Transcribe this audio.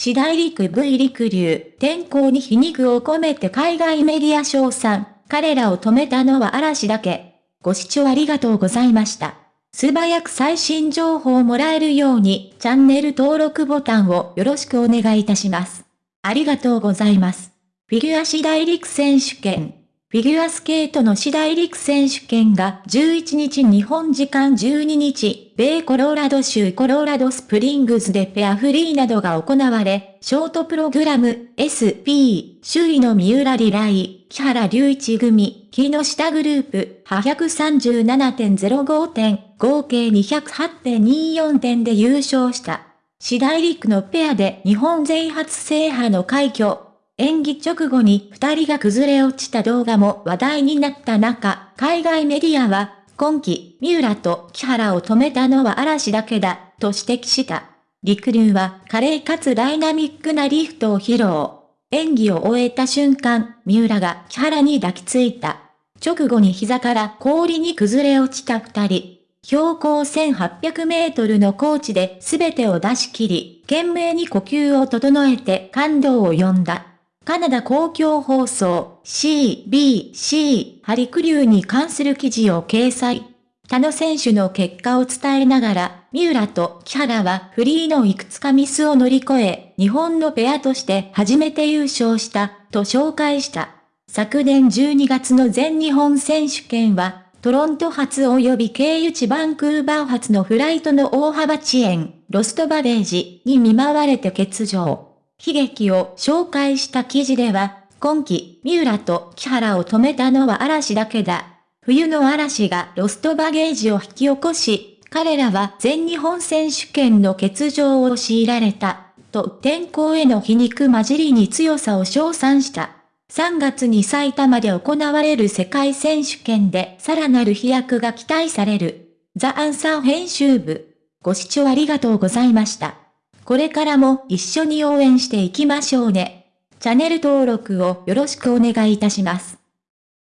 次第陸 V 陸流、天候に皮肉を込めて海外メディア賞賛、彼らを止めたのは嵐だけ。ご視聴ありがとうございました。素早く最新情報をもらえるように、チャンネル登録ボタンをよろしくお願いいたします。ありがとうございます。フィギュア次第陸選手権。フィギュアスケートの次第陸選手権が11日日本時間12日、米コロラド州コロラドスプリングスでペアフリーなどが行われ、ショートプログラム SP、首位の三浦リライ、木原隆一組、木下グループ、837.05点、合計208.24点で優勝した。次第陸のペアで日本全初制覇の快挙。演技直後に二人が崩れ落ちた動画も話題になった中、海外メディアは、今季、三浦と木原を止めたのは嵐だけだ、と指摘した。陸流は華麗かつダイナミックなリフトを披露。演技を終えた瞬間、三浦が木原に抱きついた。直後に膝から氷に崩れ落ちた二人。標高1800メートルの高地で全てを出し切り、懸命に呼吸を整えて感動を呼んだ。カナダ公共放送 CBC ハリクリューに関する記事を掲載。他の選手の結果を伝えながら、三浦と木原はフリーのいくつかミスを乗り越え、日本のペアとして初めて優勝した、と紹介した。昨年12月の全日本選手権は、トロント発及び経由地バンクーバー発のフライトの大幅遅延、ロストバレージに見舞われて欠場。悲劇を紹介した記事では、今季、三浦と木原を止めたのは嵐だけだ。冬の嵐がロストバゲージを引き起こし、彼らは全日本選手権の欠場を強いられた、と天候への皮肉混じりに強さを称賛した。3月に埼玉で行われる世界選手権でさらなる飛躍が期待される。ザ・アンサー編集部。ご視聴ありがとうございました。これからも一緒に応援していきましょうね。チャンネル登録をよろしくお願いいたします。